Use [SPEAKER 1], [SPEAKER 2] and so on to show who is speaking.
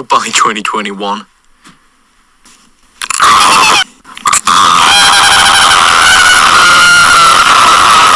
[SPEAKER 1] Goodbye, 2021.